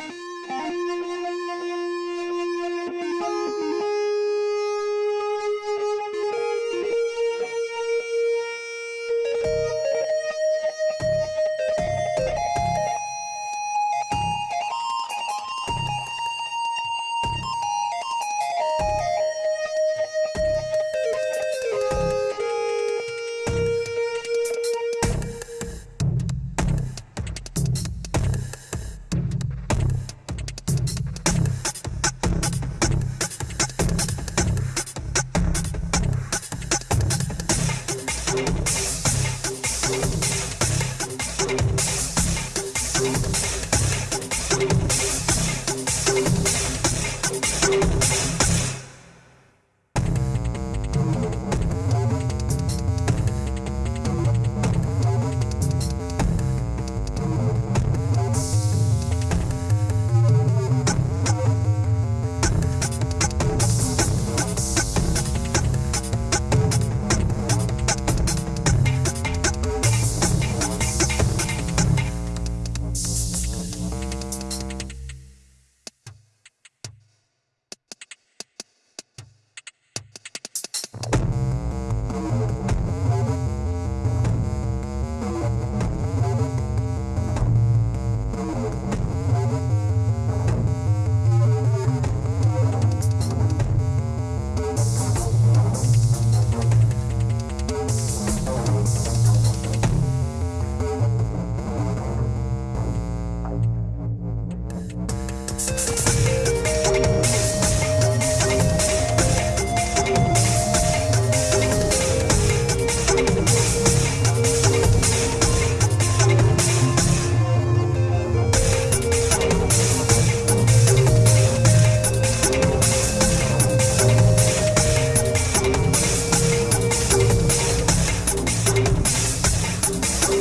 you